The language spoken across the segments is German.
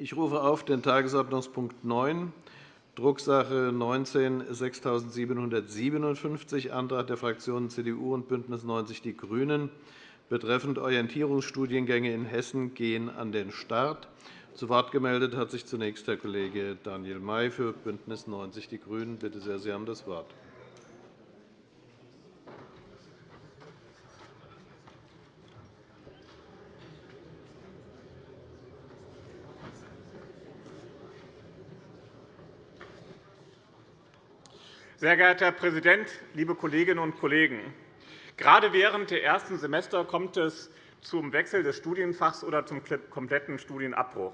Ich rufe auf den Tagesordnungspunkt 9, Drucksache 19-6757, Antrag der Fraktionen CDU und BÜNDNIS 90 die GRÜNEN betreffend Orientierungsstudiengänge in Hessen gehen an den Start. Zu Wort gemeldet hat sich zunächst Herr Kollege Daniel May für BÜNDNIS 90 die GRÜNEN. Bitte sehr, Sie haben das Wort. Sehr geehrter Herr Präsident, liebe Kolleginnen und Kollegen! Gerade während der ersten Semester kommt es zum Wechsel des Studienfachs oder zum kompletten Studienabbruch.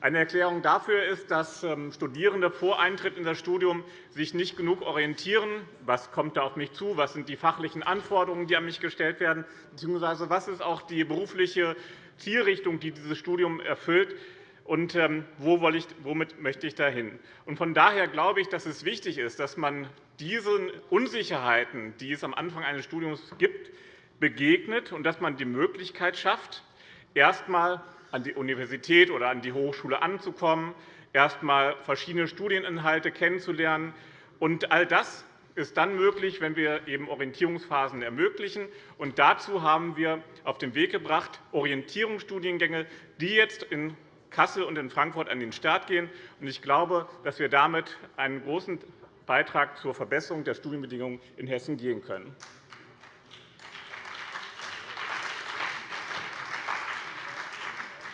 Eine Erklärung dafür ist, dass ähm, Studierende vor Eintritt in das Studium sich nicht genug orientieren. Was kommt da auf mich zu? Was sind die fachlichen Anforderungen, die an mich gestellt werden? Beziehungsweise was ist auch die berufliche Zielrichtung, die dieses Studium erfüllt? Und ähm, womit möchte ich dahin? Von daher glaube ich, dass es wichtig ist, dass man diesen Unsicherheiten, die es am Anfang eines Studiums gibt, begegnet und dass man die Möglichkeit schafft, erst einmal an die Universität oder an die Hochschule anzukommen, erst einmal verschiedene Studieninhalte kennenzulernen. Und all das ist dann möglich, wenn wir eben Orientierungsphasen ermöglichen. Und dazu haben wir auf den Weg gebracht Orientierungsstudiengänge, die jetzt in Kassel und in Frankfurt an den Start gehen. Ich glaube, dass wir damit einen großen Beitrag zur Verbesserung der Studienbedingungen in Hessen gehen können.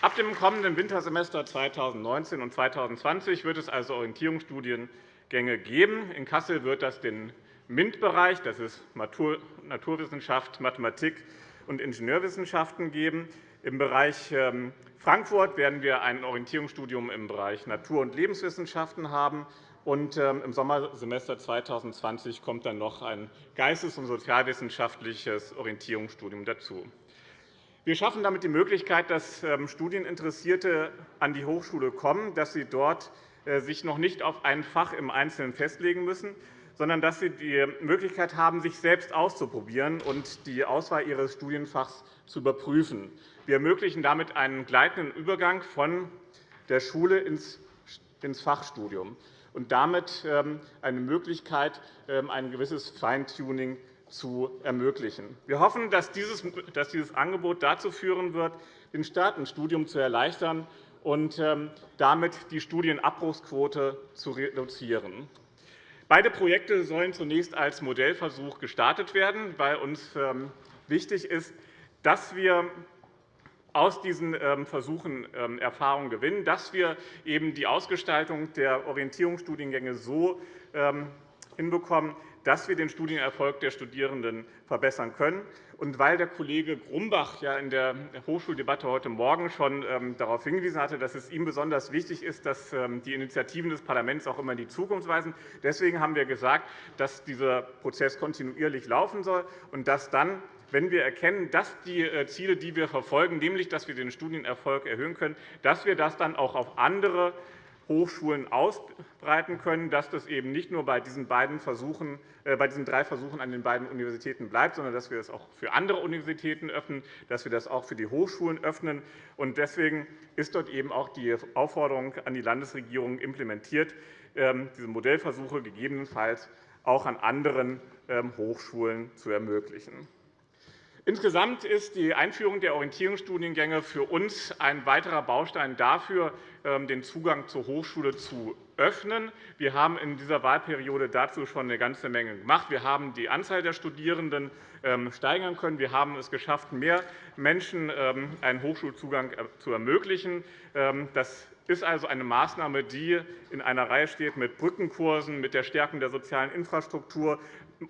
Ab dem kommenden Wintersemester 2019 und 2020 wird es also Orientierungsstudiengänge geben. In Kassel wird das den MINT-Bereich, das ist Naturwissenschaft, Mathematik und Ingenieurwissenschaften, geben. Im Bereich ähm, Frankfurt werden wir ein Orientierungsstudium im Bereich Natur- und Lebenswissenschaften haben. Und ähm, Im Sommersemester 2020 kommt dann noch ein geistes- und sozialwissenschaftliches Orientierungsstudium dazu. Wir schaffen damit die Möglichkeit, dass ähm, Studieninteressierte an die Hochschule kommen, dass sie dort äh, sich noch nicht auf ein Fach im Einzelnen festlegen müssen, sondern dass sie die Möglichkeit haben, sich selbst auszuprobieren und die Auswahl ihres Studienfachs zu überprüfen. Wir ermöglichen damit einen gleitenden Übergang von der Schule ins Fachstudium und damit ähm, eine Möglichkeit, ähm, ein gewisses Feintuning zu ermöglichen. Wir hoffen, dass dieses Angebot dazu führen wird, den Start ins Studium zu erleichtern und ähm, damit die Studienabbruchsquote zu reduzieren. Beide Projekte sollen zunächst als Modellversuch gestartet werden, weil uns wichtig ist, dass wir aus diesen ähm, Versuchen Erfahrungen gewinnen, dass wir eben die Ausgestaltung der Orientierungsstudiengänge so hinbekommen, dass wir den Studienerfolg der Studierenden verbessern können. Und weil der Kollege Grumbach ja in der Hochschuldebatte heute Morgen schon ähm, darauf hingewiesen hatte, dass es ihm besonders wichtig ist, dass ähm, die Initiativen des Parlaments auch immer in die Zukunft weisen, deswegen haben wir gesagt, dass dieser Prozess kontinuierlich laufen soll und dass dann wenn wir erkennen, dass die äh, Ziele, die wir verfolgen, nämlich dass wir den Studienerfolg erhöhen können, dass wir das dann auch auf andere Hochschulen ausbreiten können, dass das eben nicht nur bei diesen, beiden Versuchen, äh, bei diesen drei Versuchen an den beiden Universitäten bleibt, sondern dass wir das auch für andere Universitäten öffnen, dass wir das auch für die Hochschulen öffnen. Deswegen ist dort eben auch die Aufforderung an die Landesregierung implementiert, ähm, diese Modellversuche gegebenenfalls auch an anderen ähm, Hochschulen zu ermöglichen. Insgesamt ist die Einführung der Orientierungsstudiengänge für uns ein weiterer Baustein dafür, ähm, den Zugang zur Hochschule zu öffnen. Wir haben in dieser Wahlperiode dazu schon eine ganze Menge gemacht. Wir haben die Anzahl der Studierenden ähm, steigern können. Wir haben es geschafft, mehr Menschen ähm, einen Hochschulzugang äh, zu ermöglichen. Das ist also eine Maßnahme, die in einer Reihe steht mit Brückenkursen, mit der Stärkung der sozialen Infrastruktur,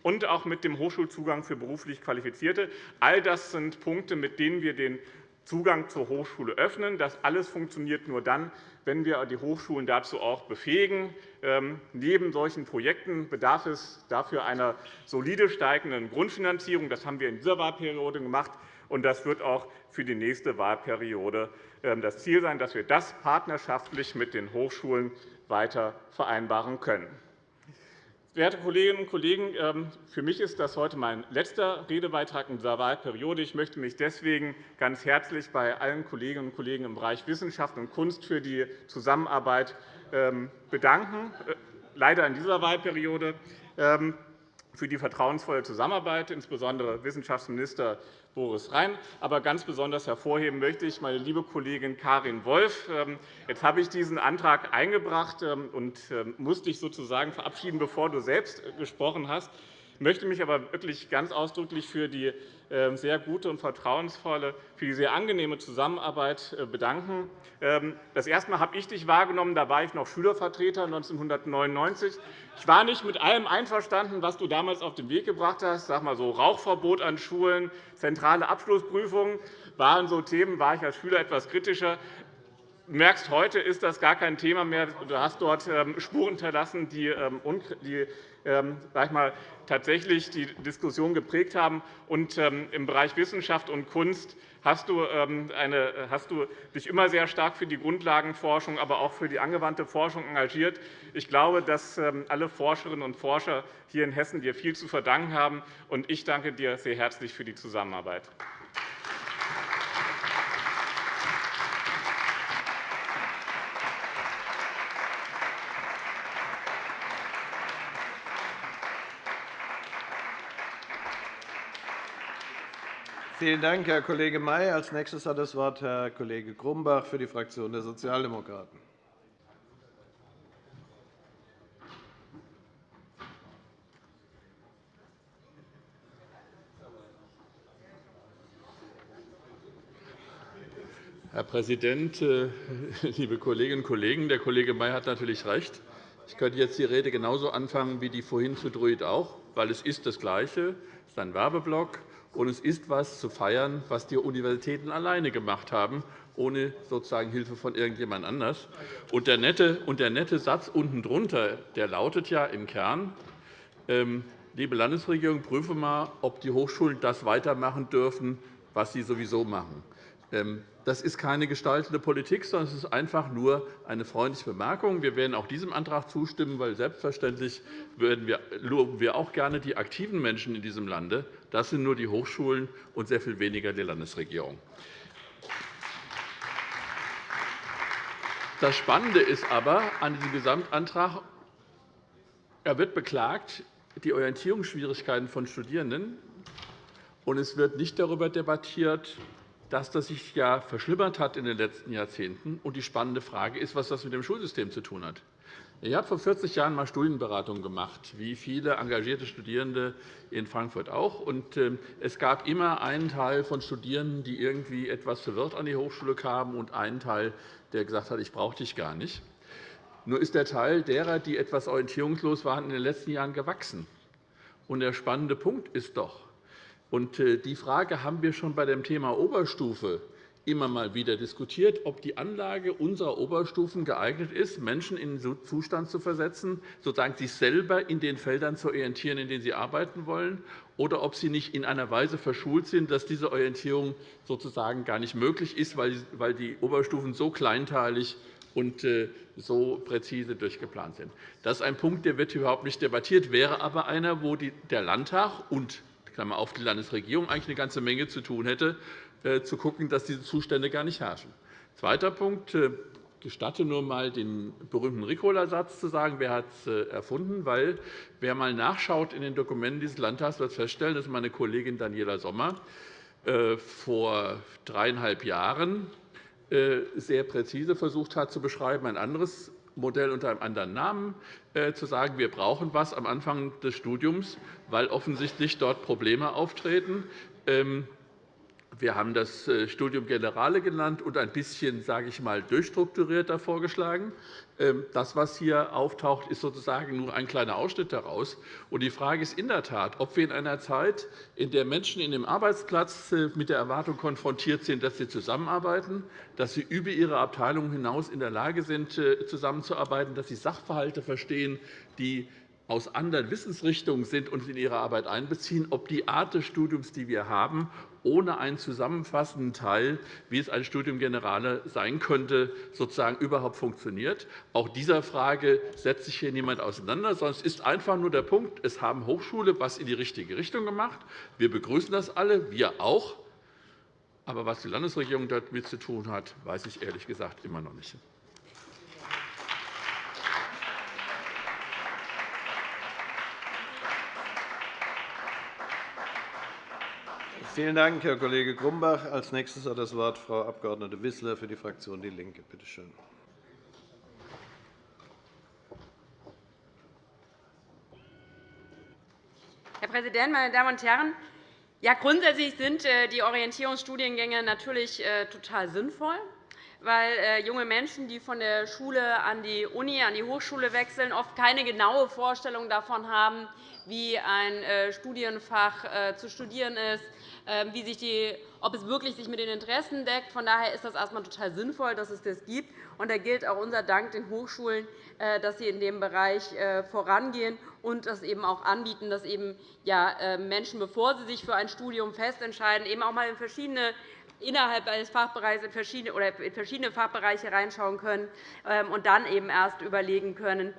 und auch mit dem Hochschulzugang für beruflich Qualifizierte. All das sind Punkte, mit denen wir den Zugang zur Hochschule öffnen. Das alles funktioniert nur dann, wenn wir die Hochschulen dazu auch befähigen. Ähm, neben solchen Projekten bedarf es dafür einer solide steigenden Grundfinanzierung. Das haben wir in dieser Wahlperiode gemacht, und das wird auch für die nächste Wahlperiode ähm, das Ziel sein, dass wir das partnerschaftlich mit den Hochschulen weiter vereinbaren können. Werte Kolleginnen und Kollegen, ähm, für mich ist das heute mein letzter Redebeitrag in dieser Wahlperiode. Ich möchte mich deswegen ganz herzlich bei allen Kolleginnen und Kollegen im Bereich Wissenschaft und Kunst für die Zusammenarbeit ähm, bedanken, äh, leider in dieser Wahlperiode ähm, für die vertrauensvolle Zusammenarbeit, insbesondere Wissenschaftsminister Boris Rhein. Aber ganz besonders hervorheben möchte ich meine liebe Kollegin Karin Wolf. Ähm, jetzt habe ich diesen Antrag eingebracht ähm, und ähm, musste dich sozusagen verabschieden, bevor du selbst gesprochen hast. Ich möchte mich aber wirklich ganz ausdrücklich für die sehr gute und vertrauensvolle, für die sehr angenehme Zusammenarbeit äh, bedanken. Das erste Mal habe ich dich wahrgenommen, da war ich noch Schülervertreter 1999. Ich war nicht mit allem einverstanden, was du damals auf den Weg gebracht hast. Sag mal so Rauchverbot an Schulen, zentrale Abschlussprüfungen waren so Themen, war ich als Schüler etwas kritischer. Du merkst, heute ist das gar kein Thema mehr. Du hast dort ähm, Spuren hinterlassen, die, ähm, ähm, sag ich mal, tatsächlich die Diskussion geprägt haben. Und im Bereich Wissenschaft und Kunst hast du, eine, hast du dich immer sehr stark für die Grundlagenforschung, aber auch für die angewandte Forschung engagiert. Ich glaube, dass alle Forscherinnen und Forscher hier in Hessen dir viel zu verdanken haben. Und ich danke dir sehr herzlich für die Zusammenarbeit. Vielen Dank, Herr Kollege May. Als nächstes hat das Wort Herr Kollege Grumbach für die Fraktion der Sozialdemokraten. Herr Präsident, äh, liebe Kolleginnen und Kollegen! Der Kollege May hat natürlich recht. Ich könnte jetzt die Rede genauso anfangen wie die vorhin zu Druid auch, weil es ist das Gleiche. Es ist ein Werbeblock und es ist etwas zu feiern, was die Universitäten alleine gemacht haben, ohne sozusagen Hilfe von irgendjemand anders. Und der nette, und der nette Satz unten drunter, der lautet ja im Kern, ähm, liebe Landesregierung, prüfe einmal, ob die Hochschulen das weitermachen dürfen, was sie sowieso machen. Ähm, das ist keine gestaltende Politik, sondern es ist einfach nur eine freundliche Bemerkung. Wir werden auch diesem Antrag zustimmen, weil selbstverständlich loben wir auch gerne die aktiven Menschen in diesem Lande. Das sind nur die Hochschulen und sehr viel weniger die Landesregierung. Das Spannende ist aber an diesem Gesamtantrag, er wird beklagt, die Orientierungsschwierigkeiten von Studierenden, und es wird nicht darüber debattiert, dass das sich ja verschlimmert hat in den letzten Jahrzehnten. Und die spannende Frage ist, was das mit dem Schulsystem zu tun hat. Ich habe vor 40 Jahren einmal Studienberatung gemacht, wie viele engagierte Studierende in Frankfurt auch. Ähm, es gab immer einen Teil von Studierenden, die irgendwie etwas verwirrt an die Hochschule kamen, und einen Teil, der gesagt hat, ich brauche dich gar nicht. Nur ist der Teil derer, die etwas orientierungslos waren, in den letzten Jahren gewachsen. Und der spannende Punkt ist doch, äh, die Frage haben wir schon bei dem Thema Oberstufe immer mal wieder diskutiert, ob die Anlage unserer Oberstufen geeignet ist, Menschen in den Zustand zu versetzen, sozusagen sich selber in den Feldern zu orientieren, in denen sie arbeiten wollen, oder ob sie nicht in einer Weise verschult sind, dass diese Orientierung sozusagen gar nicht möglich ist, weil die Oberstufen so kleinteilig und äh, so präzise durchgeplant sind. Das ist ein Punkt, der wird überhaupt nicht debattiert, wäre aber einer, wo der Landtag und Klammer auf, die Landesregierung eigentlich eine ganze Menge zu tun hätte, äh, zu schauen, dass diese Zustände gar nicht herrschen. Zweiter Punkt. Äh, gestatte nur einmal den berühmten Ricola-Satz zu sagen, wer hat es äh, erfunden, weil wer einmal nachschaut in den Dokumenten dieses Landtags, wird feststellen, dass meine Kollegin Daniela Sommer vor dreieinhalb Jahren sehr präzise versucht hat zu beschreiben, ein anderes Modell unter einem anderen Namen äh, zu sagen, wir brauchen etwas am Anfang des Studiums, weil offensichtlich dort Probleme auftreten. Ähm, wir haben das äh, Studium Generale genannt und ein bisschen sage ich mal, durchstrukturierter vorgeschlagen. Ähm, das, was hier auftaucht, ist sozusagen nur ein kleiner Ausschnitt daraus. Die Frage ist in der Tat, ob wir in einer Zeit, in der Menschen in dem Arbeitsplatz äh, mit der Erwartung konfrontiert sind, dass sie zusammenarbeiten, dass sie über ihre Abteilung hinaus in der Lage sind, äh, zusammenzuarbeiten, dass sie Sachverhalte verstehen, die aus anderen Wissensrichtungen sind und in ihre Arbeit einbeziehen, ob die Art des Studiums, die wir haben, ohne einen zusammenfassenden Teil, wie es ein Studium Generale sein könnte, sozusagen überhaupt funktioniert. Auch dieser Frage setzt sich hier niemand auseinander, sondern es ist einfach nur der Punkt, es haben Hochschulen etwas in die richtige Richtung gemacht. Wir begrüßen das alle, wir auch. Aber was die Landesregierung damit zu tun hat, weiß ich ehrlich gesagt immer noch nicht. Vielen Dank, Herr Kollege Grumbach. – Als nächstes hat das Wort Frau Abg. Wissler für die Fraktion DIE LINKE. Bitte schön. Herr Präsident, meine Damen und Herren! Ja, grundsätzlich sind äh, die Orientierungsstudiengänge natürlich äh, total sinnvoll, weil äh, junge Menschen, die von der Schule an die Uni, an die Hochschule wechseln, oft keine genaue Vorstellung davon haben, wie ein Studienfach zu studieren ist, wie sich die, ob es wirklich sich mit den Interessen deckt. Von daher ist das erst einmal total sinnvoll, dass es das gibt. Und da gilt auch unser Dank den Hochschulen, äh, dass sie in dem Bereich äh, vorangehen und das eben auch anbieten, dass eben, ja, äh, Menschen, bevor sie sich für ein Studium festentscheiden, eben auch einmal in verschiedene innerhalb eines Fachbereichs in verschiedene, oder in verschiedene Fachbereiche reinschauen können ähm, und dann eben erst überlegen können,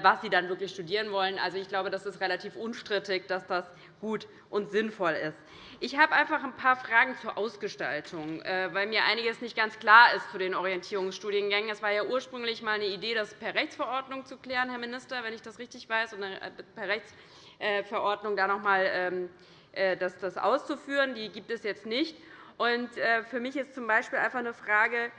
was sie dann wirklich studieren wollen. Also, ich glaube, das ist relativ unstrittig, dass das gut und sinnvoll ist. Ich habe einfach ein paar Fragen zur Ausgestaltung, äh, weil mir einiges nicht ganz klar ist zu den Orientierungsstudiengängen. Es war ja ursprünglich einmal eine Idee, das per Rechtsverordnung zu klären, Herr Minister, wenn ich das richtig weiß, und äh, per Rechtsverordnung da noch einmal ähm, äh, das auszuführen. Die gibt es jetzt nicht. Für mich ist z. B. einfach eine Frage,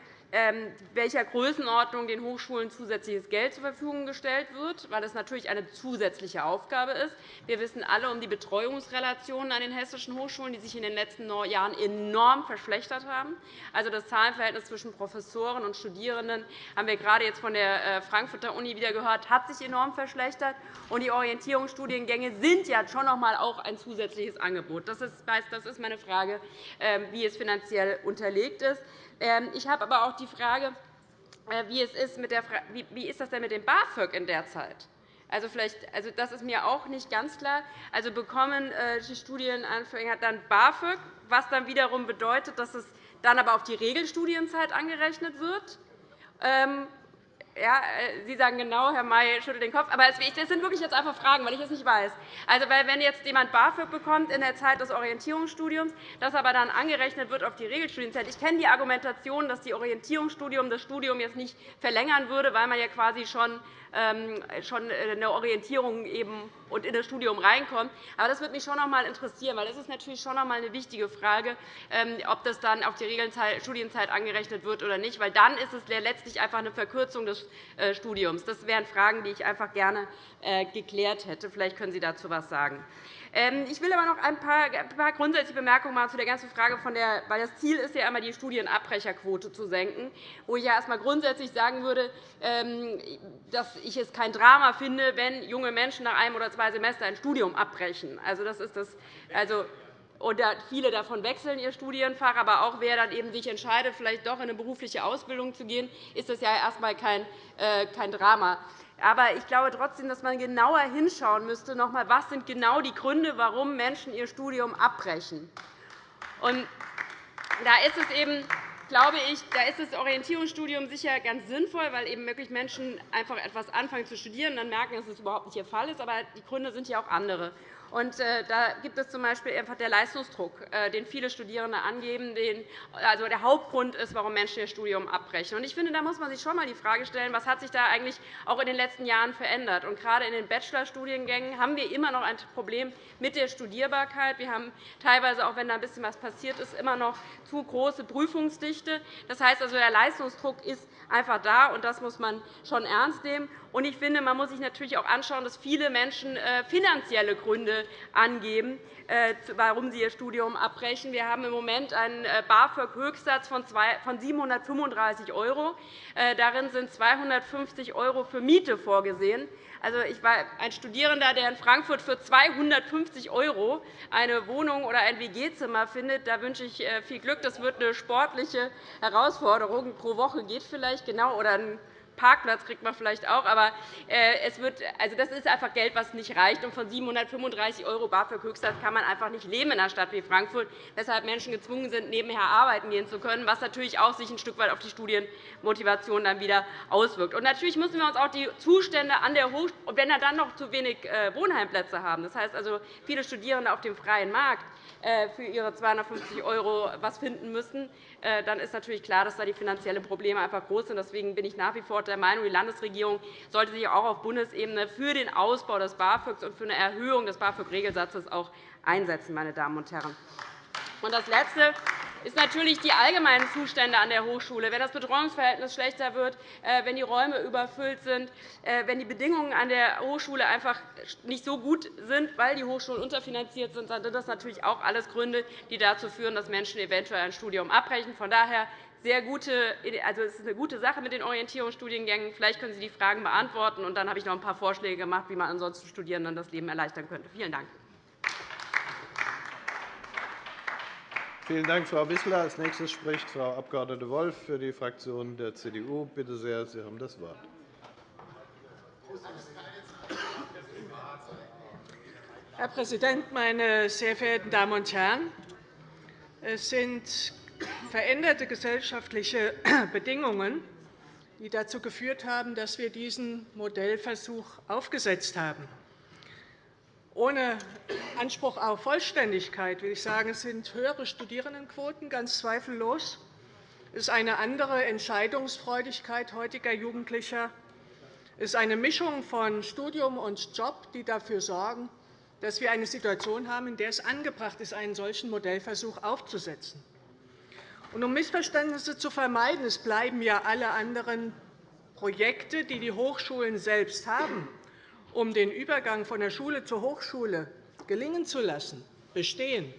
welcher Größenordnung den Hochschulen zusätzliches Geld zur Verfügung gestellt wird, weil das natürlich eine zusätzliche Aufgabe ist. Wir wissen alle um die Betreuungsrelationen an den hessischen Hochschulen, die sich in den letzten Jahren enorm verschlechtert haben. Also das Zahlenverhältnis zwischen Professoren und Studierenden haben wir gerade jetzt von der äh, Frankfurter Uni wieder gehört, hat sich enorm verschlechtert. Und die Orientierungsstudiengänge sind ja schon noch einmal auch ein zusätzliches Angebot. Das ist meine Frage, ähm, wie es finanziell unterlegt ist. Ähm, ich habe aber auch die Frage, äh, wie, es ist mit der wie ist das denn mit dem BAföG in der Zeit? Also, vielleicht, also das ist mir auch nicht ganz klar. Also bekommen äh, die Studienanfänger dann BAföG, was dann wiederum bedeutet, dass es dann aber auf die Regelstudienzeit angerechnet wird? Ja, äh, Sie sagen genau, Herr May schüttelt den Kopf. Aber das sind wirklich jetzt einfach Fragen, weil ich es nicht weiß. Also, weil wenn jetzt jemand BAföG bekommt in der Zeit des Orientierungsstudiums, das aber dann angerechnet wird auf die Regelstudienzeit. Ich kenne die Argumentation, dass die Orientierungsstudium das Studium jetzt nicht verlängern würde, weil man ja quasi schon schon eine Orientierung eben und in das Studium reinkommt. Aber das würde mich schon noch einmal interessieren, weil das ist natürlich schon noch einmal eine wichtige Frage, ähm, ob das dann auf die Studienzeit angerechnet wird oder nicht, weil dann ist es letztlich einfach eine Verkürzung des äh, Studiums. Das wären Fragen, die ich einfach gerne äh, geklärt hätte. Vielleicht können Sie dazu etwas sagen. Ähm, ich will aber noch ein paar, grundsätzliche Bemerkungen machen zu der ganzen Frage, von der, weil das Ziel ist ja einmal, die Studienabbrecherquote zu senken, wo ich ja erst einmal grundsätzlich sagen würde, ähm, dass ich es kein Drama finde, wenn junge Menschen nach einem oder zwei Semestern ein Studium abbrechen. Also, das ist das, also, oder viele davon wechseln ihr Studienfach, aber auch wer dann eben sich entscheidet, vielleicht doch in eine berufliche Ausbildung zu gehen, ist das ja erst einmal kein, äh, kein Drama. Aber ich glaube trotzdem, dass man genauer hinschauen müsste, noch einmal, was sind genau die Gründe, warum Menschen ihr Studium abbrechen. Und da ist es eben glaube ich, da ist das Orientierungsstudium sicher ganz sinnvoll, weil eben wirklich Menschen einfach etwas anfangen zu studieren und dann merken, dass es überhaupt nicht ihr Fall ist. Aber die Gründe sind ja auch andere. Und äh, da gibt es z. B. einfach der Leistungsdruck, äh, den viele Studierende angeben, den also der Hauptgrund ist, warum Menschen ihr Studium abbrechen. Und ich finde, da muss man sich schon einmal die Frage stellen, was hat sich da eigentlich auch in den letzten Jahren verändert. Und gerade in den Bachelorstudiengängen haben wir immer noch ein Problem mit der Studierbarkeit. Wir haben teilweise, auch wenn da ein bisschen was passiert ist, immer noch zu große Prüfungsdichte. Das heißt also, der Leistungsdruck ist einfach da, und das muss man schon ernst nehmen. Und ich finde, man muss sich natürlich auch anschauen, dass viele Menschen äh, finanzielle Gründe angeben, äh, warum sie ihr Studium abbrechen. Wir haben im Moment einen äh, BAföG-Höchstsatz von 735 €. Darin sind 250 € für Miete vorgesehen. Also, ich war ein Studierender, der in Frankfurt für 250 € eine Wohnung oder ein WG-Zimmer findet. Da wünsche ich viel Glück. Das wird eine sportliche Herausforderung. Pro Woche geht vielleicht genau oder ein Parkplatz kriegt man vielleicht auch. Aber äh, es wird, also das ist einfach Geld, was nicht reicht. Und von 735 € BAföG-Höchstsatz kann man einfach nicht leben in einer Stadt wie Frankfurt, weshalb Menschen gezwungen sind, nebenher arbeiten gehen zu können, was natürlich auch sich ein Stück weit auf die Studienmotivation dann wieder auswirkt. Und natürlich müssen wir uns auch die Zustände an der Hochschule, wenn wir dann noch zu wenig äh, Wohnheimplätze haben, das heißt also viele Studierende auf dem freien Markt, äh, für ihre 250 € was finden müssen, dann ist natürlich klar, dass da die finanziellen Probleme einfach groß sind. Deswegen bin ich nach wie vor der Meinung, die Landesregierung sollte sich auch auf Bundesebene für den Ausbau des BAföGs und für eine Erhöhung des BAföG-Regelsatzes einsetzen. Meine Damen und Herren. Und das Letzte ist natürlich die allgemeinen Zustände an der Hochschule. Wenn das Betreuungsverhältnis schlechter wird, äh, wenn die Räume überfüllt sind, äh, wenn die Bedingungen an der Hochschule einfach nicht so gut sind, weil die Hochschulen unterfinanziert sind, dann sind das natürlich auch alles Gründe, die dazu führen, dass Menschen eventuell ein Studium abbrechen. Von daher sehr gute, also es ist eine gute Sache mit den Orientierungsstudiengängen. Vielleicht können Sie die Fragen beantworten. Und dann habe ich noch ein paar Vorschläge gemacht, wie man ansonsten Studierenden das Leben erleichtern könnte. Vielen Dank. Vielen Dank, Frau Wissler. Als nächstes spricht Frau Abg. Wolf für die Fraktion der CDU. Bitte sehr, Sie haben das Wort. Herr Präsident, meine sehr verehrten Damen und Herren! Es sind veränderte gesellschaftliche Bedingungen, die dazu geführt haben, dass wir diesen Modellversuch aufgesetzt haben. Ohne Anspruch auf Vollständigkeit will ich sagen, es sind höhere Studierendenquoten, ganz zweifellos. Es ist eine andere Entscheidungsfreudigkeit heutiger Jugendlicher. Es ist eine Mischung von Studium und Job, die dafür sorgen, dass wir eine Situation haben, in der es angebracht ist, einen solchen Modellversuch aufzusetzen. um Missverständnisse zu vermeiden, es bleiben ja alle anderen Projekte, die die Hochschulen selbst haben, um den Übergang von der Schule zur Hochschule gelingen zu lassen, bestehen.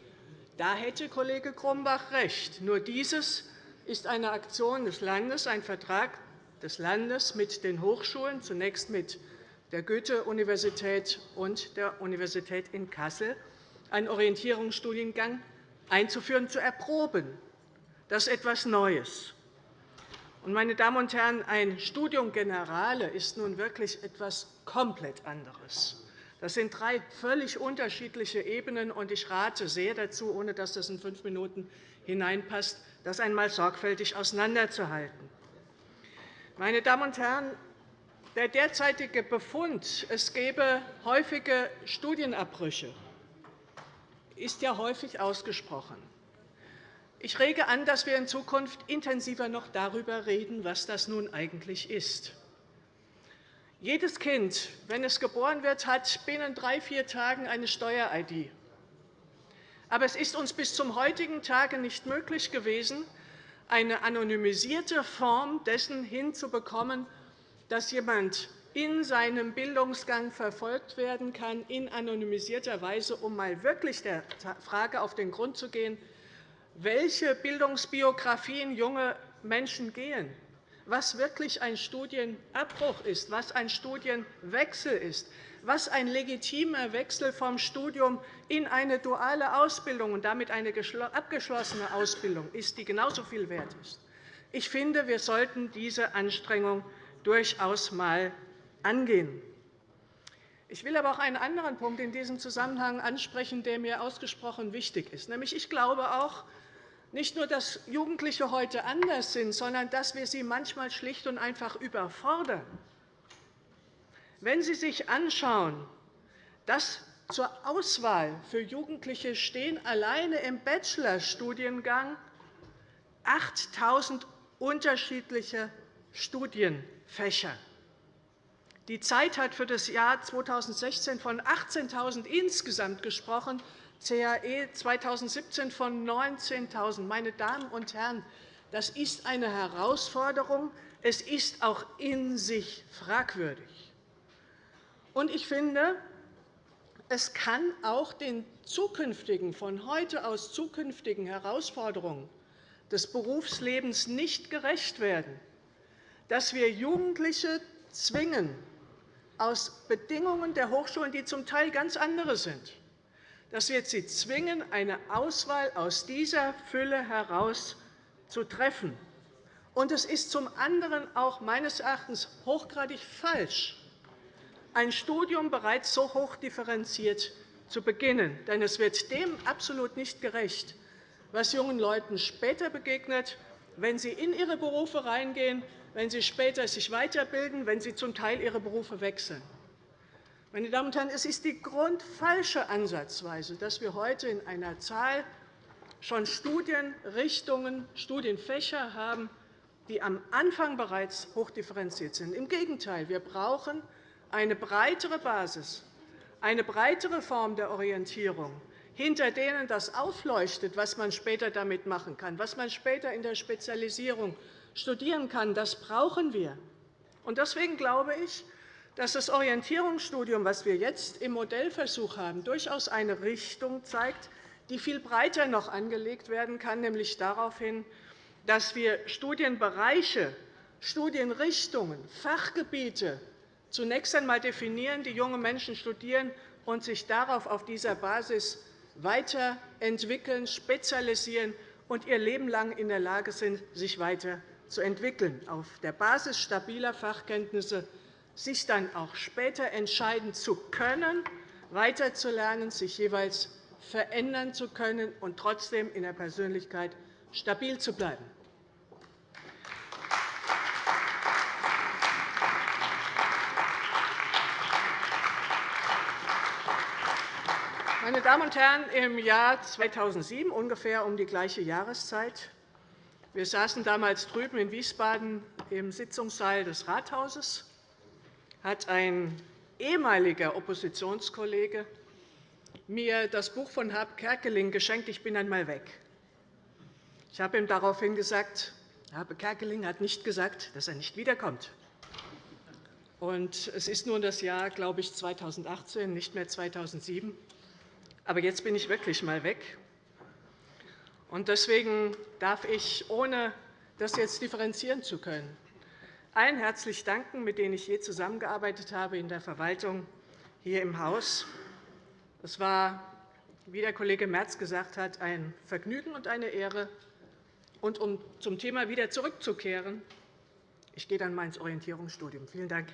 Da hätte Kollege Grumbach recht. Nur dieses ist eine Aktion des Landes, ein Vertrag des Landes mit den Hochschulen, zunächst mit der Goethe-Universität und der Universität in Kassel, einen Orientierungsstudiengang einzuführen, zu erproben. Das ist etwas Neues. Meine Damen und Herren, ein Studium Generale ist nun wirklich etwas komplett anderes. Das sind drei völlig unterschiedliche Ebenen, und ich rate sehr dazu, ohne dass das in fünf Minuten hineinpasst, das einmal sorgfältig auseinanderzuhalten. Meine Damen und Herren, der derzeitige Befund, es gebe häufige Studienabbrüche, ist ja häufig ausgesprochen. Ich rege an, dass wir in Zukunft intensiver noch darüber reden, was das nun eigentlich ist. Jedes Kind, wenn es geboren wird, hat binnen drei, vier Tagen eine Steuer-ID. Aber es ist uns bis zum heutigen Tage nicht möglich gewesen, eine anonymisierte Form dessen hinzubekommen, dass jemand in seinem Bildungsgang verfolgt werden kann, in anonymisierter Weise, um mal wirklich der Frage auf den Grund zu gehen, welche Bildungsbiografien junge Menschen gehen, was wirklich ein Studienabbruch ist, was ein Studienwechsel ist, was ein legitimer Wechsel vom Studium in eine duale Ausbildung und damit eine abgeschlossene Ausbildung ist, die genauso viel wert ist. Ich finde, wir sollten diese Anstrengung durchaus einmal angehen. Ich will aber auch einen anderen Punkt in diesem Zusammenhang ansprechen, der mir ausgesprochen wichtig ist. Nämlich, ich glaube auch, nicht nur, dass Jugendliche heute anders sind, sondern dass wir sie manchmal schlicht und einfach überfordern. Wenn Sie sich anschauen, dass zur Auswahl für Jugendliche stehen alleine im Bachelorstudiengang 8.000 unterschiedliche Studienfächer. Die Zeit hat für das Jahr 2016 von 18.000 insgesamt gesprochen. CAE 2017 von 19.000. Meine Damen und Herren, das ist eine Herausforderung. Es ist auch in sich fragwürdig. Ich finde, es kann auch den zukünftigen, von heute aus zukünftigen Herausforderungen des Berufslebens nicht gerecht werden, dass wir Jugendliche zwingen, aus Bedingungen der Hochschulen, die zum Teil ganz andere sind, dass wir sie zwingen, eine Auswahl aus dieser Fülle heraus zu treffen. Und es ist zum anderen auch meines Erachtens hochgradig falsch, ein Studium bereits so hoch differenziert zu beginnen. Denn es wird dem absolut nicht gerecht, was jungen Leuten später begegnet, wenn sie in ihre Berufe reingehen, wenn sie später sich weiterbilden, wenn sie zum Teil ihre Berufe wechseln. Meine Damen und Herren, es ist die grundfalsche Ansatzweise, dass wir heute in einer Zahl schon Studienrichtungen, Studienfächer haben, die am Anfang bereits hochdifferenziert sind. Im Gegenteil, wir brauchen eine breitere Basis, eine breitere Form der Orientierung, hinter denen das aufleuchtet, was man später damit machen kann, was man später in der Spezialisierung studieren kann. Das brauchen wir. Deswegen glaube ich, dass das Orientierungsstudium, das wir jetzt im Modellversuch haben, durchaus eine Richtung zeigt, die viel breiter noch angelegt werden kann, nämlich darauf hin, dass wir Studienbereiche, Studienrichtungen, Fachgebiete zunächst einmal definieren, die junge Menschen studieren und sich darauf auf dieser Basis weiterentwickeln, spezialisieren und ihr Leben lang in der Lage sind, sich weiterzuentwickeln, auf der Basis stabiler Fachkenntnisse sich dann auch später entscheiden zu können, weiterzulernen, sich jeweils verändern zu können und trotzdem in der Persönlichkeit stabil zu bleiben. Meine Damen und Herren, im Jahr 2007, ungefähr um die gleiche Jahreszeit, wir saßen damals drüben in Wiesbaden im Sitzungssaal des Rathauses, hat ein ehemaliger Oppositionskollege mir das Buch von Herb Kerkeling geschenkt, Ich bin einmal weg. Ich habe ihm daraufhin gesagt, Herr Kerkeling hat nicht gesagt, dass er nicht wiederkommt. es ist nun das Jahr, glaube ich, 2018, nicht mehr 2007. Aber jetzt bin ich wirklich einmal weg. deswegen darf ich, ohne das jetzt differenzieren zu können, allen herzlich danken, mit denen ich je zusammengearbeitet habe in der Verwaltung hier im Haus. Es war, wie der Kollege Merz gesagt hat, ein Vergnügen und eine Ehre. Und um zum Thema wieder zurückzukehren, ich gehe dann mal ins Orientierungsstudium. Vielen Dank.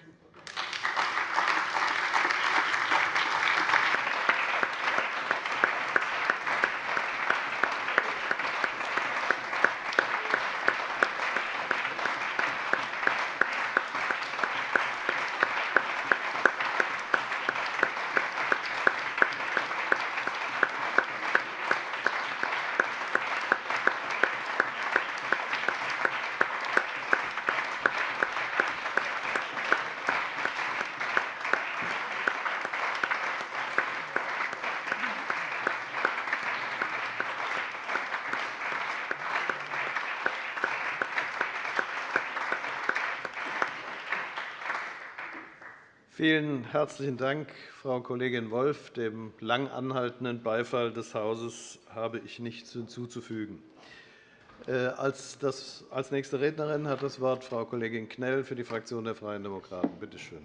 Vielen herzlichen Dank, Frau Kollegin Wolff. Dem lang anhaltenden Beifall des Hauses habe ich nichts hinzuzufügen. Äh, als nächste Rednerin hat das Wort Frau Kollegin Knell für die Fraktion der Freien Demokraten. Bitte schön.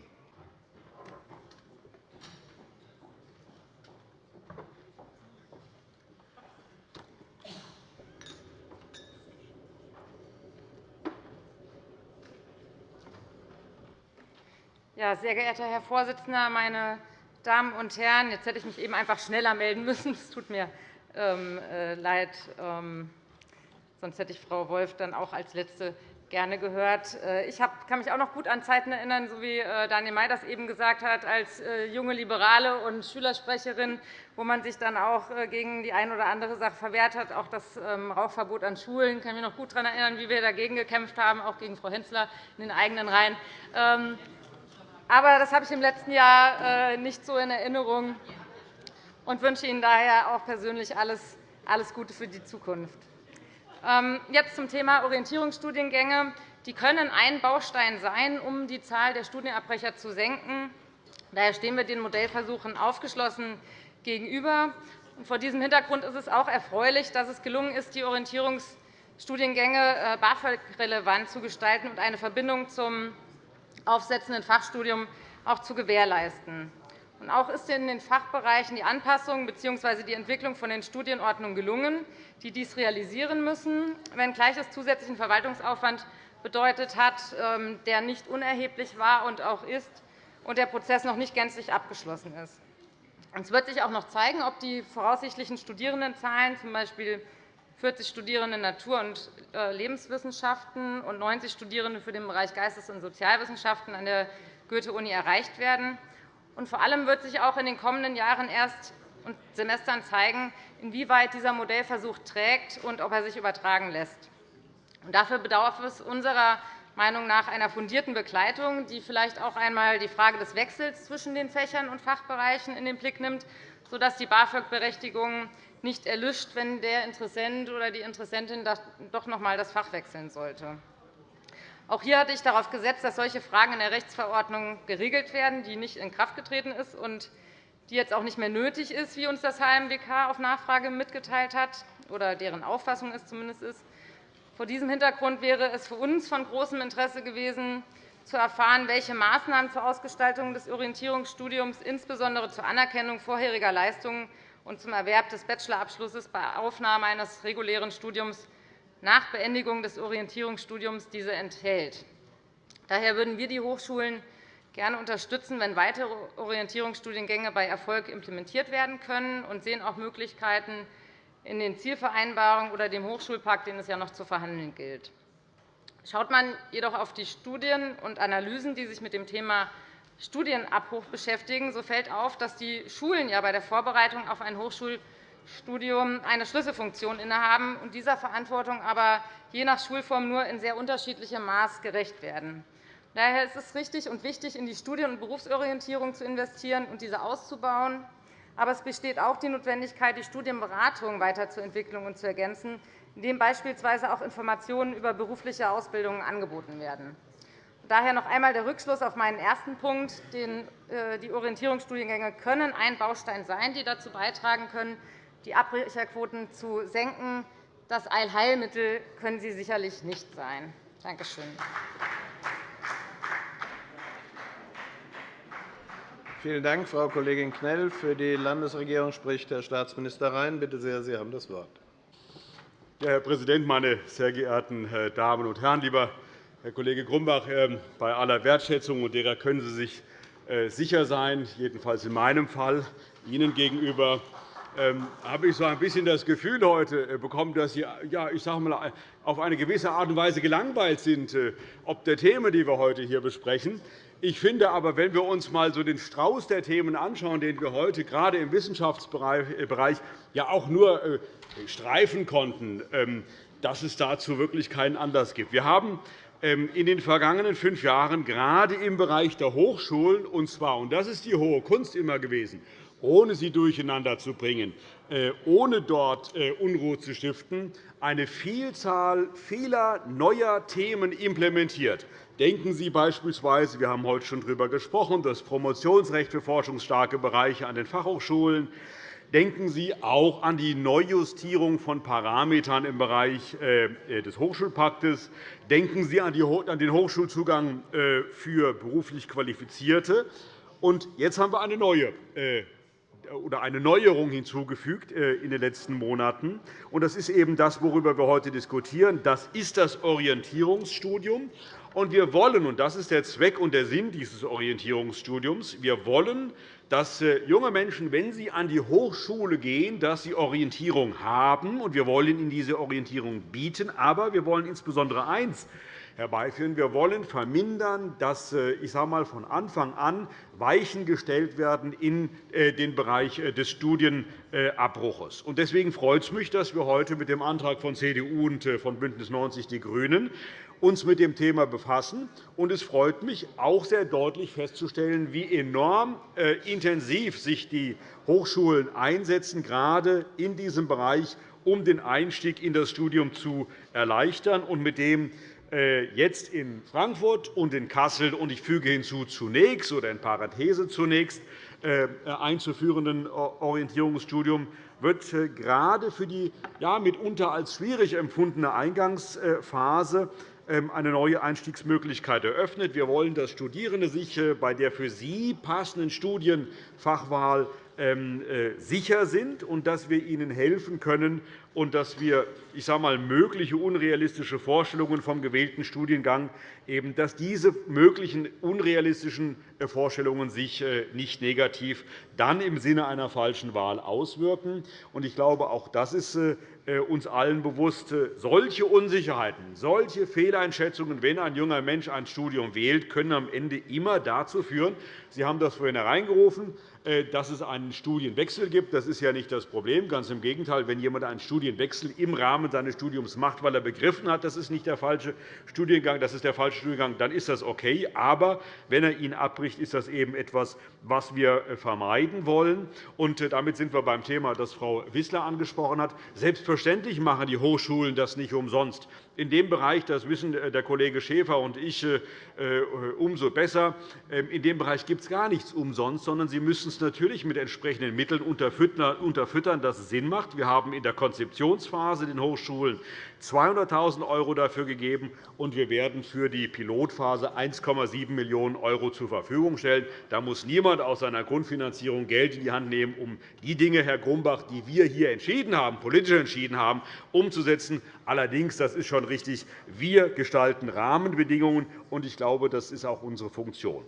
Ja, sehr geehrter Herr Vorsitzender, meine Damen und Herren! Jetzt hätte ich mich eben einfach schneller melden müssen. Es tut mir ähm, äh, leid. Ähm, sonst hätte ich Frau Wolff dann auch als Letzte gerne gehört. Äh, ich kann mich auch noch gut an Zeiten erinnern, so wie äh, Daniel May das eben gesagt hat, als junge Liberale und Schülersprecherin, wo man sich dann auch gegen die eine oder andere Sache verwehrt hat, auch das ähm, Rauchverbot an Schulen. Ich kann mich noch gut daran erinnern, wie wir dagegen gekämpft haben, auch gegen Frau Hensler in den eigenen Reihen. Aber das habe ich im letzten Jahr äh, nicht so in Erinnerung und wünsche Ihnen daher auch persönlich alles Gute für die Zukunft. Ähm, jetzt zum Thema Orientierungsstudiengänge. Die können ein Baustein sein, um die Zahl der Studienabbrecher zu senken. Daher stehen wir den Modellversuchen aufgeschlossen gegenüber. Vor diesem Hintergrund ist es auch erfreulich, dass es gelungen ist, die Orientierungsstudiengänge äh, BAföG-relevant zu gestalten und eine Verbindung zum aufsetzenden Fachstudium auch zu gewährleisten. Auch ist in den Fachbereichen die Anpassung bzw. die Entwicklung von den Studienordnungen gelungen, die dies realisieren müssen, wenngleich es zusätzlichen Verwaltungsaufwand bedeutet hat, ähm, der nicht unerheblich war und auch ist, und der Prozess noch nicht gänzlich abgeschlossen ist. Es wird sich auch noch zeigen, ob die voraussichtlichen Studierendenzahlen, z. B. 40 Studierende Natur- und äh, Lebenswissenschaften und 90 Studierende für den Bereich Geistes- und Sozialwissenschaften an der Goethe-Uni erreicht werden. Und vor allem wird sich auch in den kommenden Jahren erst und Semestern zeigen, inwieweit dieser Modellversuch trägt und ob er sich übertragen lässt. Dafür bedarf es unserer Meinung nach einer fundierten Begleitung, die vielleicht auch einmal die Frage des Wechsels zwischen den Fächern und Fachbereichen in den Blick nimmt, sodass die BAföG-Berechtigung nicht erlischt, wenn der Interessent oder die Interessentin doch noch einmal das Fach wechseln sollte. Auch hier hatte ich darauf gesetzt, dass solche Fragen in der Rechtsverordnung geregelt werden, die nicht in Kraft getreten ist und die jetzt auch nicht mehr nötig ist, wie uns das HMWK auf Nachfrage mitgeteilt hat, oder deren Auffassung es zumindest ist. Vor diesem Hintergrund wäre es für uns von großem Interesse gewesen, zu erfahren, welche Maßnahmen zur Ausgestaltung des Orientierungsstudiums insbesondere zur Anerkennung vorheriger Leistungen und zum Erwerb des Bachelorabschlusses bei Aufnahme eines regulären Studiums nach Beendigung des Orientierungsstudiums diese enthält. Daher würden wir die Hochschulen gerne unterstützen, wenn weitere Orientierungsstudiengänge bei Erfolg implementiert werden können, und sehen auch Möglichkeiten in den Zielvereinbarungen oder dem Hochschulpakt, den es ja noch zu verhandeln gilt. Schaut man jedoch auf die Studien und Analysen, die sich mit dem Thema Studienabbruch beschäftigen, so fällt auf, dass die Schulen ja bei der Vorbereitung auf ein Hochschul Studium eine Schlüsselfunktion innehaben und dieser Verantwortung aber je nach Schulform nur in sehr unterschiedlichem Maß gerecht werden. Daher ist es richtig und wichtig, in die Studien- und Berufsorientierung zu investieren und diese auszubauen. Aber es besteht auch die Notwendigkeit, die Studienberatung weiterzuentwickeln und zu ergänzen, indem beispielsweise auch Informationen über berufliche Ausbildungen angeboten werden. Daher noch einmal der Rückschluss auf meinen ersten Punkt. Äh, die Orientierungsstudiengänge können ein Baustein sein, die dazu beitragen können, die Abbrecherquoten zu senken. Das Allheilmittel können sie sicherlich nicht sein. Danke schön. Vielen Dank, Frau Kollegin Knell. Für die Landesregierung spricht Herr Staatsminister Rhein. Bitte sehr, Sie haben das Wort. Ja, Herr Präsident, meine sehr geehrten äh, Damen und Herren! Lieber Herr Kollege Grumbach, ähm, bei aller Wertschätzung, und derer können Sie sich äh, sicher sein, jedenfalls in meinem Fall, Ihnen gegenüber, ähm, habe ich so ein bisschen das Gefühl heute äh, bekommen, dass Sie ja, ich sage mal, auf eine gewisse Art und Weise gelangweilt sind, äh, ob der Themen, die wir heute hier besprechen. Ich finde aber, wenn wir uns einmal so den Strauß der Themen anschauen, den wir heute gerade im Wissenschaftsbereich ja auch nur streifen konnten, ähm, dass es dazu wirklich keinen Anlass gibt. Wir haben in den vergangenen fünf Jahren gerade im Bereich der Hochschulen, und zwar, und das ist die hohe Kunst immer gewesen, ohne sie durcheinander zu bringen, äh, ohne dort äh, Unruhe zu stiften, eine Vielzahl vieler neuer Themen implementiert. Denken Sie beispielsweise, wir haben heute schon darüber gesprochen, das Promotionsrecht für forschungsstarke Bereiche an den Fachhochschulen. Denken Sie auch an die Neujustierung von Parametern im Bereich äh, des Hochschulpaktes. Denken Sie an den Hochschulzugang für beruflich Qualifizierte. Und jetzt haben wir eine neue oder eine Neuerung hinzugefügt äh, in den letzten Monaten. Das ist eben das, worüber wir heute diskutieren. Das ist das Orientierungsstudium. Und wir wollen, und das ist der Zweck und der Sinn dieses Orientierungsstudiums, wir wollen, dass äh, junge Menschen, wenn sie an die Hochschule gehen, dass sie Orientierung haben. Und wir wollen ihnen diese Orientierung bieten. Aber wir wollen insbesondere eines, herbeiführen. Wir wollen vermindern, dass äh, ich sage mal, von Anfang an Weichen gestellt werden in äh, den Bereich äh, des Studienabbruches. Deswegen freut es mich, dass wir heute mit dem Antrag von CDU und von BÜNDNIS 90 die GRÜNEN uns mit dem Thema befassen. Und es freut mich auch sehr deutlich festzustellen, wie enorm intensiv sich die Hochschulen einsetzen, gerade in diesem Bereich, um den Einstieg in das Studium zu erleichtern und mit dem jetzt in Frankfurt und in Kassel und ich füge hinzu zunächst oder in Parathese zunächst äh, einzuführenden Orientierungsstudium wird äh, gerade für die ja, mitunter als schwierig empfundene Eingangsphase ähm, eine neue Einstiegsmöglichkeit eröffnet. Wir wollen, dass Studierende sich äh, bei der für sie passenden Studienfachwahl äh, sicher sind und dass wir ihnen helfen können und dass wir ich sage mal, mögliche unrealistische Vorstellungen vom gewählten Studiengang eben, dass diese möglichen unrealistischen äh, Vorstellungen sich äh, nicht negativ dann im Sinne einer falschen Wahl auswirken. Ich glaube, auch das ist uns allen bewusst. Solche Unsicherheiten, solche Fehleinschätzungen, wenn ein junger Mensch ein Studium wählt, können am Ende immer dazu führen, Sie haben das vorhin hereingerufen, äh, dass es einen Studienwechsel gibt. Das ist ja nicht das Problem. Ganz im Gegenteil. Wenn jemand einen Studienwechsel im Rahmen seines Studiums macht, weil er begriffen hat, das ist nicht der falsche Studiengang, das ist der falsche Studiengang, dann ist das okay. Aber wenn er ihn abbricht, ist das eben etwas, was wir äh, vermeiden wollen. Und äh, damit sind wir beim Thema, das Frau Wissler angesprochen hat. Selbstverständlich machen die Hochschulen das nicht umsonst. In dem Bereich, das wissen der Kollege Schäfer und ich umso besser, ähm, in dem Bereich gibt es gar nichts umsonst, sondern sie müssen es natürlich mit entsprechenden Mitteln unterfüttern, dass es Sinn macht. Wir haben in der Konzeptionsphase den Hochschulen 200.000 € dafür gegeben, und wir werden für die Pilotphase 1,7 Millionen € zur Verfügung stellen. Da muss niemand aus seiner Grundfinanzierung Geld in die Hand nehmen, um die Dinge, Herr Grumbach, die wir hier entschieden haben, politisch entschieden haben, umzusetzen. Allerdings, das ist schon richtig, wir gestalten Rahmenbedingungen, und ich glaube, das ist auch unsere Funktion.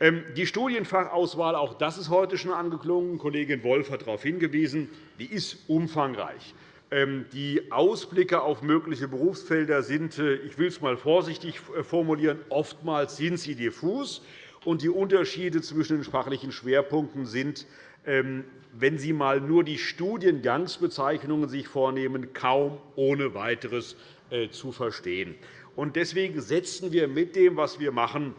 Ähm, die Studienfachauswahl, auch das ist heute schon angeklungen. Kollegin Wolf hat darauf hingewiesen, die ist umfangreich. Ähm, die Ausblicke auf mögliche Berufsfelder sind, äh, ich will es einmal vorsichtig äh, formulieren, oftmals sind sie diffus. Und die Unterschiede zwischen den sprachlichen Schwerpunkten sind, wenn Sie einmal nur die Studiengangsbezeichnungen sich vornehmen, kaum ohne weiteres äh, zu verstehen. Deswegen setzen wir mit dem, was wir machen,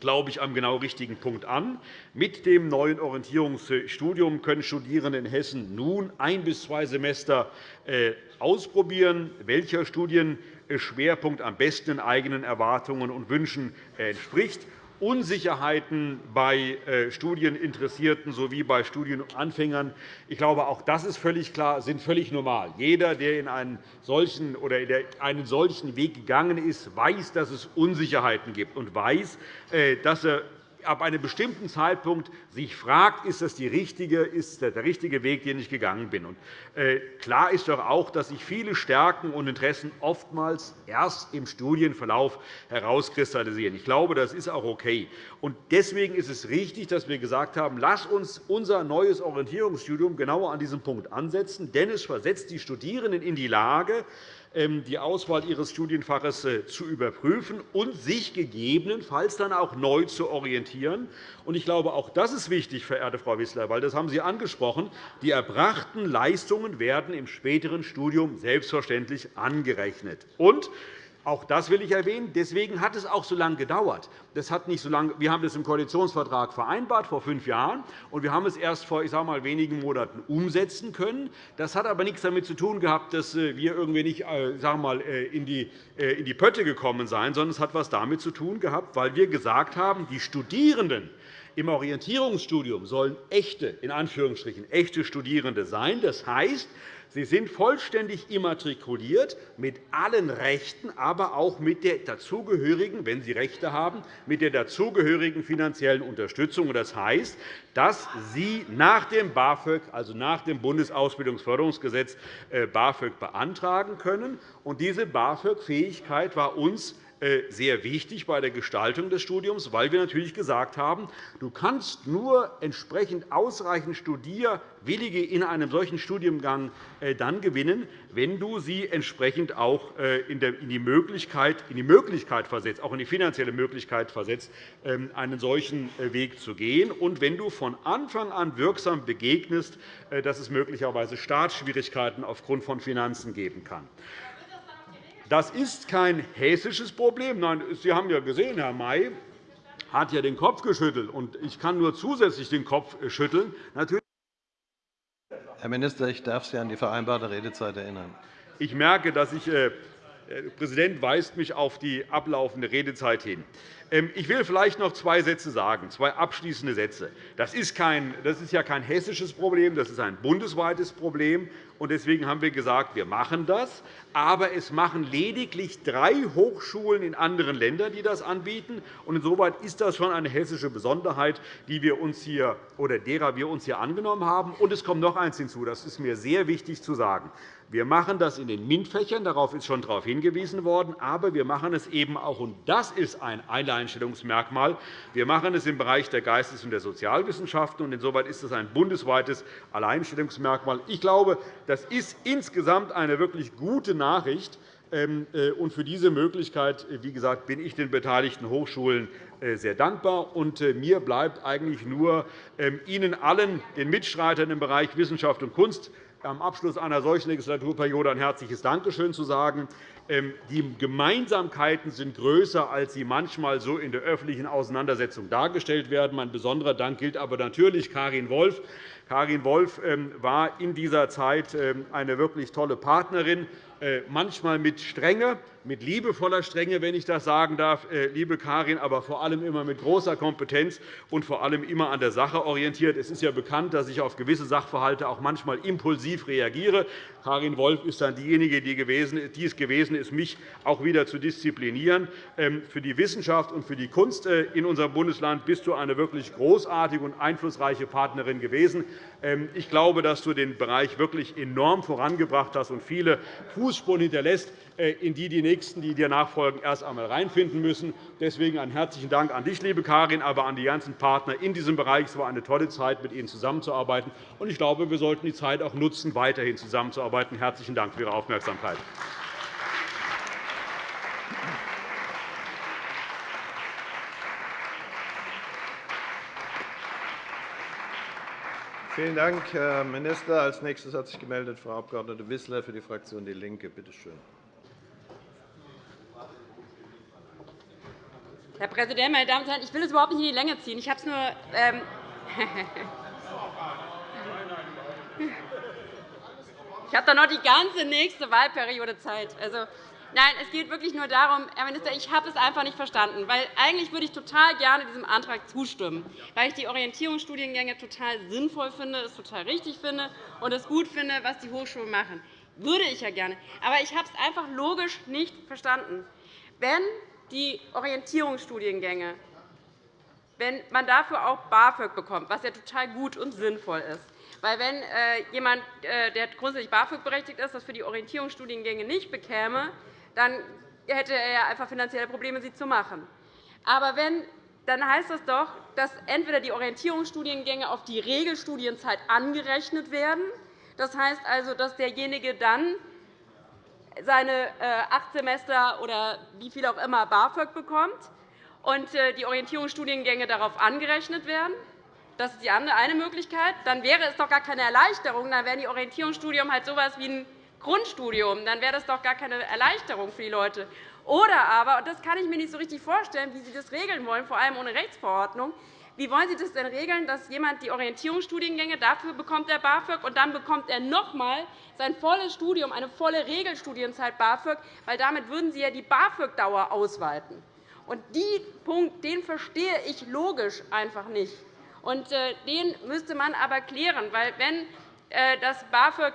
glaube ich, am genau richtigen Punkt an. Mit dem neuen Orientierungsstudium können Studierende in Hessen nun ein bis zwei Semester äh, ausprobieren, welcher Studienschwerpunkt am besten den eigenen Erwartungen und Wünschen entspricht. Unsicherheiten bei äh, Studieninteressierten sowie bei Studienanfängern. Ich glaube, auch das ist völlig klar, sind völlig normal. Jeder, der in einen solchen, oder einen solchen Weg gegangen ist, weiß, dass es Unsicherheiten gibt und weiß, äh, dass er ab einem bestimmten Zeitpunkt sich fragt, ist das die richtige, ist der richtige Weg, den ich gegangen bin. Und, äh, klar ist doch auch, dass sich viele Stärken und Interessen oftmals erst im Studienverlauf herauskristallisieren. Ich glaube, das ist auch okay. Und deswegen ist es richtig, dass wir gesagt haben, lass uns unser neues Orientierungsstudium genauer an diesem Punkt ansetzen, denn es versetzt die Studierenden in die Lage, die Auswahl ihres Studienfaches äh, zu überprüfen und sich gegebenenfalls dann auch neu zu orientieren. Ich glaube, auch das ist wichtig, verehrte Frau Wissler, weil das haben Sie angesprochen. Die erbrachten Leistungen werden im späteren Studium selbstverständlich angerechnet. Und auch das will ich erwähnen. Deswegen hat es auch so lange gedauert. Das hat nicht so lange, wir haben das im Koalitionsvertrag vereinbart vor fünf Jahren, und wir haben es erst vor ich sage mal, wenigen Monaten umsetzen können. Das hat aber nichts damit zu tun gehabt, dass äh, wir irgendwie nicht äh, sagen mal, äh, in, die, in die Pötte gekommen seien, sondern es hat etwas damit zu tun gehabt, weil wir gesagt haben, die Studierenden im Orientierungsstudium sollen echte, in Anführungsstrichen, echte Studierende sein. Das heißt, Sie sind vollständig immatrikuliert mit allen Rechten, aber auch mit der dazugehörigen, wenn Sie Rechte haben, mit der dazugehörigen finanziellen Unterstützung. Das heißt, dass Sie nach dem BAföG, also nach dem Bundesausbildungsförderungsgesetz, äh, BAföG beantragen können. Diese BAföG-Fähigkeit war uns sehr wichtig bei der Gestaltung des Studiums, weil wir natürlich gesagt haben, du kannst nur entsprechend ausreichend Studierwillige in einem solchen Studiengang äh, dann gewinnen, wenn du sie entsprechend auch äh, in die Möglichkeit, in die Möglichkeit versetzt, auch in die finanzielle Möglichkeit versetzt, ähm, einen solchen Weg zu gehen, und wenn du von Anfang an wirksam begegnest, dass es möglicherweise Startschwierigkeiten aufgrund von Finanzen geben kann. Das ist kein hessisches Problem. Nein, Sie haben ja gesehen, Herr May hat ja den Kopf geschüttelt. und Ich kann nur zusätzlich den Kopf schütteln. Natürlich Herr Minister, ich darf Sie an die vereinbarte Redezeit erinnern. Ich merke, dass ich, äh, der Präsident weist mich auf die ablaufende Redezeit hin. Ähm, ich will vielleicht noch zwei Sätze sagen, zwei abschließende Sätze. Das ist, kein, das ist ja kein hessisches Problem, das ist ein bundesweites Problem. Deswegen haben wir gesagt, wir machen das. Aber es machen lediglich drei Hochschulen in anderen Ländern, die das anbieten. Insoweit ist das schon eine hessische Besonderheit, die wir uns hier, oder derer wir uns hier angenommen haben. Und es kommt noch eines hinzu. Das ist mir sehr wichtig zu sagen. Wir machen das in den MINT-Fächern, darauf ist schon darauf hingewiesen worden, aber wir machen es eben auch, und das ist ein Alleinstellungsmerkmal, wir machen es im Bereich der Geistes- und der Sozialwissenschaften. und Insoweit ist es ein bundesweites Alleinstellungsmerkmal. Ich glaube, das ist insgesamt eine wirklich gute Nachricht. Ähm, äh, und für diese Möglichkeit wie gesagt, bin ich den beteiligten Hochschulen äh, sehr dankbar. Und äh, mir bleibt eigentlich nur, ähm, Ihnen allen, den Mitstreitern im Bereich Wissenschaft und Kunst, am Abschluss einer solchen Legislaturperiode ein herzliches Dankeschön zu sagen. Ähm, die Gemeinsamkeiten sind größer, als sie manchmal so in der öffentlichen Auseinandersetzung dargestellt werden. Mein besonderer Dank gilt aber natürlich Karin Wolf. Karin Wolf ähm, war in dieser Zeit ähm, eine wirklich tolle Partnerin, äh, manchmal mit Strenge, mit liebevoller Strenge, wenn ich das sagen darf, äh, liebe Karin, aber vor allem immer mit großer Kompetenz und vor allem immer an der Sache orientiert. Es ist ja bekannt, dass ich auf gewisse Sachverhalte auch manchmal impulsiv reagiere. Karin Wolf ist dann diejenige, die es gewesen ist, mich auch wieder zu disziplinieren. Ähm, für die Wissenschaft und für die Kunst äh, in unserem Bundesland bist du eine wirklich großartige und einflussreiche Partnerin gewesen. Ich glaube, dass du den Bereich wirklich enorm vorangebracht hast und viele Fußspuren hinterlässt, äh, in die die Nächsten, die dir nachfolgen, erst einmal reinfinden müssen. Deswegen einen herzlichen Dank an dich, liebe Karin, aber an die ganzen Partner in diesem Bereich. Es war eine tolle Zeit, mit Ihnen zusammenzuarbeiten. Ich glaube, wir sollten die Zeit auch nutzen, weiterhin zusammenzuarbeiten. Herzlichen Dank für Ihre Aufmerksamkeit. Vielen Dank, Herr Minister. Als nächstes hat sich gemeldet Frau Abg. Wissler für die Fraktion DIE LINKE. Bitte schön. Herr Präsident, meine Damen und Herren! Ich will es überhaupt nicht in die Länge ziehen. Ich habe es nur. Ähm ich habe da noch die ganze nächste Wahlperiode Zeit. Also, Nein, es geht wirklich nur darum, Herr Minister, ich habe es einfach nicht verstanden. Weil eigentlich würde ich total gerne diesem Antrag zustimmen, weil ich die Orientierungsstudiengänge total sinnvoll finde, es total richtig finde und es gut finde, was die Hochschulen machen. Würde ich ja gerne. Aber ich habe es einfach logisch nicht verstanden. Wenn die Orientierungsstudiengänge, wenn man dafür auch BAföG bekommt, was ja total gut und sinnvoll ist, weil wenn äh, jemand, äh, der grundsätzlich BAföG berechtigt ist, das für die Orientierungsstudiengänge nicht bekäme, dann hätte er einfach finanzielle Probleme, sie zu machen. Aber wenn, dann heißt das doch, dass entweder die Orientierungsstudiengänge auf die Regelstudienzeit angerechnet werden. Das heißt also, dass derjenige dann seine äh, acht Semester oder wie viel auch immer BAföG bekommt und äh, die Orientierungsstudiengänge darauf angerechnet werden. Das ist die eine Möglichkeit. Dann wäre es doch gar keine Erleichterung. Dann wären die Orientierungsstudien halt so etwas wie ein Grundstudium, dann wäre das doch gar keine Erleichterung für die Leute. Oder aber, und das kann ich mir nicht so richtig vorstellen, wie Sie das regeln wollen, vor allem ohne Rechtsverordnung, wie wollen Sie das denn regeln, dass jemand die Orientierungsstudiengänge dafür bekommt er BAföG und dann bekommt er noch einmal sein volles Studium, eine volle Regelstudienzeit BAföG, weil damit würden Sie ja die BAföG-Dauer ausweiten. Und diesen Punkt den verstehe ich logisch einfach nicht. Und äh, den müsste man aber klären, weil wenn äh, das BAföG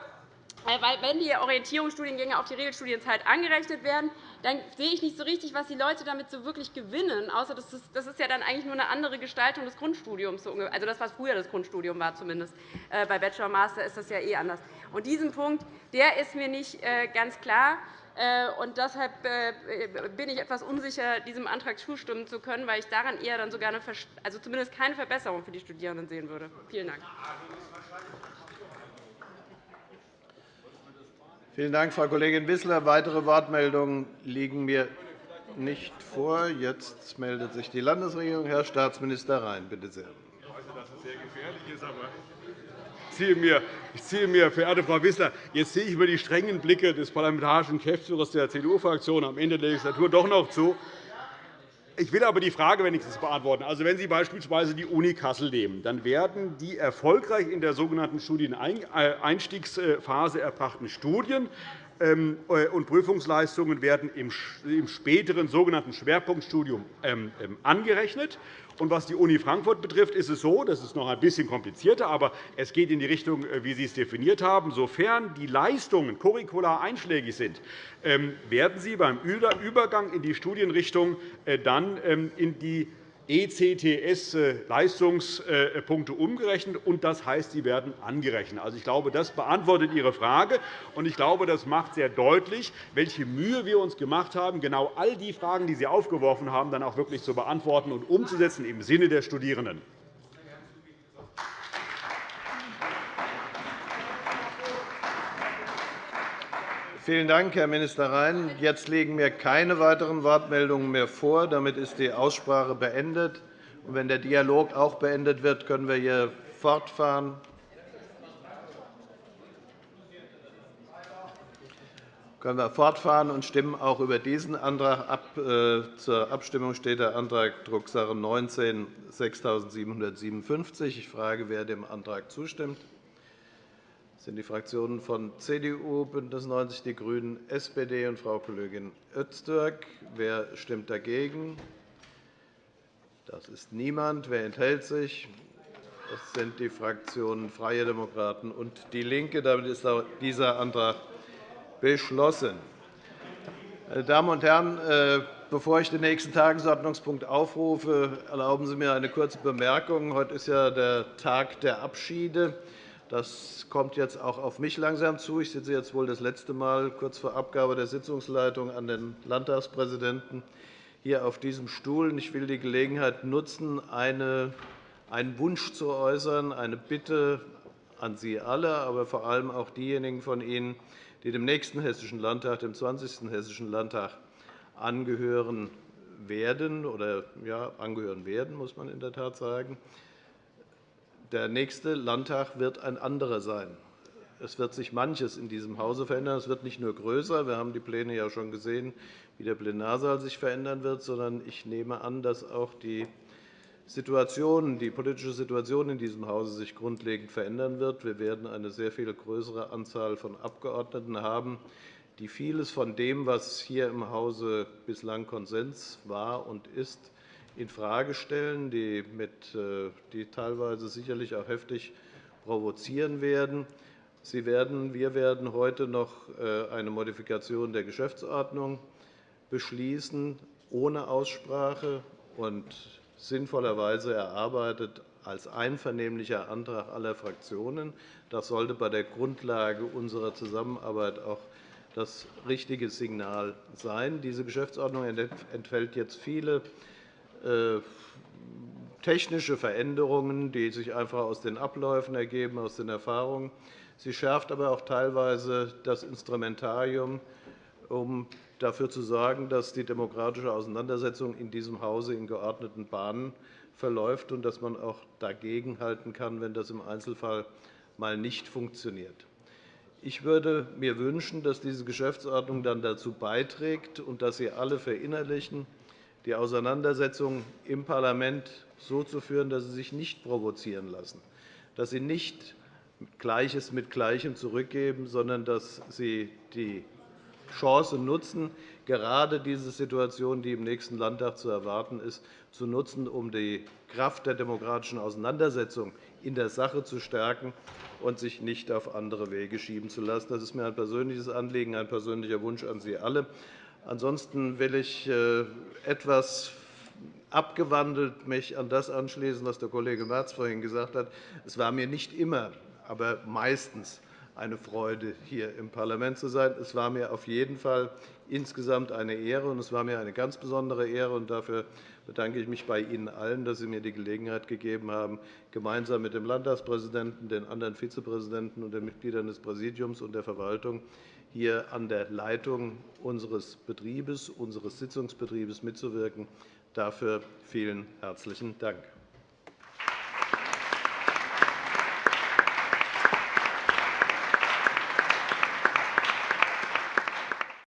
weil, wenn die Orientierungsstudiengänge auf die Regelstudienzeit angerechnet werden, dann sehe ich nicht so richtig, was die Leute damit so wirklich gewinnen, außer das ist, das ist ja dann eigentlich nur eine andere Gestaltung des Grundstudiums, also das, was früher das Grundstudium war zumindest. Äh, bei Bachelor und Master ist das ja eh anders. Und diesen Punkt der ist mir nicht äh, ganz klar. Und deshalb bin ich etwas unsicher, diesem Antrag zustimmen zu können, weil ich daran eher dann sogar eine, also zumindest keine Verbesserung für die Studierenden sehen würde. Vielen Dank. Vielen Dank, Frau Kollegin Wissler. Weitere Wortmeldungen liegen mir nicht vor. Jetzt meldet sich die Landesregierung. Herr Staatsminister Rhein, bitte sehr. Ich weiß, dass es sehr gefährlich ist, aber ich ziehe mir, verehrte Frau Wissler, jetzt sehe ich über die strengen Blicke des parlamentarischen Geschäftsführers der CDU-Fraktion am Ende der Legislatur doch noch zu, ich will aber die Frage wenigstens beantworten. Also, wenn Sie beispielsweise die Uni Kassel nehmen, dann werden die erfolgreich in der sogenannten Studieneinstiegsphase erbrachten Studien ähm, äh, und Prüfungsleistungen werden im späteren sogenannten Schwerpunktstudium ähm, ähm, angerechnet. was die Uni Frankfurt betrifft, ist es so, das ist noch ein bisschen komplizierter, aber es geht in die Richtung, äh, wie Sie es definiert haben. Sofern die Leistungen curricular einschlägig sind, werden sie beim Übergang in die Studienrichtung dann in die ECTS-Leistungspunkte umgerechnet, und das heißt, sie werden angerechnet. Also, ich glaube, das beantwortet Ihre Frage, und ich glaube, das macht sehr deutlich, welche Mühe wir uns gemacht haben, genau all die Fragen, die Sie aufgeworfen haben, dann auch wirklich zu beantworten und umzusetzen im Sinne der Studierenden. Vielen Dank, Herr Minister Rhein. Jetzt liegen mir keine weiteren Wortmeldungen mehr vor. Damit ist die Aussprache beendet. Und wenn der Dialog auch beendet wird, können wir hier fortfahren. können wir fortfahren und stimmen auch über diesen Antrag ab. Äh, zur Abstimmung steht der Antrag Drucksache 19 6757. Ich frage, wer dem Antrag zustimmt sind die Fraktionen von CDU, BÜNDNIS 90 die GRÜNEN, SPD und Frau Kollegin Öztürk. Wer stimmt dagegen? Das ist niemand. Wer enthält sich? Das sind die Fraktionen Freie Demokraten und DIE LINKE. Damit ist dieser Antrag beschlossen. Meine Damen und Herren, äh, bevor ich den nächsten Tagesordnungspunkt aufrufe, erlauben Sie mir eine kurze Bemerkung. Heute ist ja der Tag der Abschiede. Das kommt jetzt auch auf mich langsam zu. Ich sitze jetzt wohl das letzte Mal kurz vor Abgabe der Sitzungsleitung an den Landtagspräsidenten hier auf diesem Stuhl. Ich will die Gelegenheit nutzen, einen Wunsch zu äußern, eine Bitte an Sie alle, aber vor allem auch diejenigen von Ihnen, die dem nächsten Hessischen Landtag, dem 20. Hessischen Landtag, angehören werden oder ja, angehören werden, muss man in der Tat sagen. Der nächste Landtag wird ein anderer sein. Es wird sich manches in diesem Hause verändern. Es wird nicht nur größer. Wir haben die Pläne ja schon gesehen, wie der Plenarsaal sich verändern wird, sondern ich nehme an, dass auch die Situation, die politische Situation in diesem Hause sich grundlegend verändern wird. Wir werden eine sehr viel größere Anzahl von Abgeordneten haben, die vieles von dem, was hier im Hause bislang Konsens war und ist, infrage stellen, die, mit, äh, die teilweise sicherlich auch heftig provozieren werden. Sie werden, wir werden heute noch äh, eine Modifikation der Geschäftsordnung beschließen, ohne Aussprache und sinnvollerweise erarbeitet als einvernehmlicher Antrag aller Fraktionen. Das sollte bei der Grundlage unserer Zusammenarbeit auch das richtige Signal sein. Diese Geschäftsordnung enthält jetzt viele technische Veränderungen, die sich einfach aus den Abläufen ergeben, aus den Erfahrungen. Sie schärft aber auch teilweise das Instrumentarium, um dafür zu sorgen, dass die demokratische Auseinandersetzung in diesem Hause in geordneten Bahnen verläuft und dass man auch dagegenhalten kann, wenn das im Einzelfall mal nicht funktioniert. Ich würde mir wünschen, dass diese Geschäftsordnung dann dazu beiträgt und dass Sie alle verinnerlichen, die Auseinandersetzung im Parlament so zu führen, dass sie sich nicht provozieren lassen, dass sie nicht Gleiches mit Gleichem zurückgeben, sondern dass sie die Chance nutzen, gerade diese Situation, die im nächsten Landtag zu erwarten ist, zu nutzen, um die Kraft der demokratischen Auseinandersetzung in der Sache zu stärken und sich nicht auf andere Wege schieben zu lassen. Das ist mir ein persönliches Anliegen, ein persönlicher Wunsch an Sie alle. Ansonsten will ich äh, etwas abgewandelt mich an das anschließen, was der Kollege Merz vorhin gesagt hat. Es war mir nicht immer, aber meistens eine Freude, hier im Parlament zu sein. Es war mir auf jeden Fall insgesamt eine Ehre, und es war mir eine ganz besondere Ehre. Und dafür bedanke ich mich bei Ihnen allen, dass Sie mir die Gelegenheit gegeben haben, gemeinsam mit dem Landtagspräsidenten, den anderen Vizepräsidenten und den Mitgliedern des Präsidiums und der Verwaltung hier an der Leitung unseres Betriebes, unseres Sitzungsbetriebes mitzuwirken. Dafür vielen herzlichen Dank.